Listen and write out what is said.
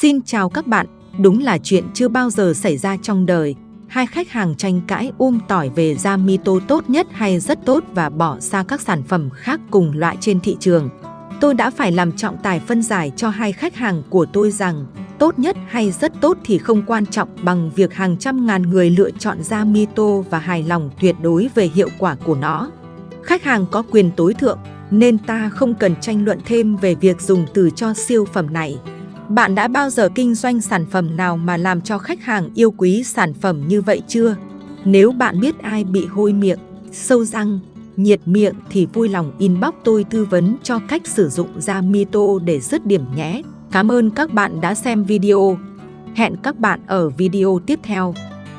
Xin chào các bạn, đúng là chuyện chưa bao giờ xảy ra trong đời. Hai khách hàng tranh cãi um tỏi về da mito tốt nhất hay rất tốt và bỏ xa các sản phẩm khác cùng loại trên thị trường. Tôi đã phải làm trọng tài phân giải cho hai khách hàng của tôi rằng tốt nhất hay rất tốt thì không quan trọng bằng việc hàng trăm ngàn người lựa chọn da mito và hài lòng tuyệt đối về hiệu quả của nó. Khách hàng có quyền tối thượng nên ta không cần tranh luận thêm về việc dùng từ cho siêu phẩm này. Bạn đã bao giờ kinh doanh sản phẩm nào mà làm cho khách hàng yêu quý sản phẩm như vậy chưa? Nếu bạn biết ai bị hôi miệng, sâu răng, nhiệt miệng thì vui lòng inbox tôi tư vấn cho cách sử dụng da Mito để dứt điểm nhé. Cảm ơn các bạn đã xem video. Hẹn các bạn ở video tiếp theo.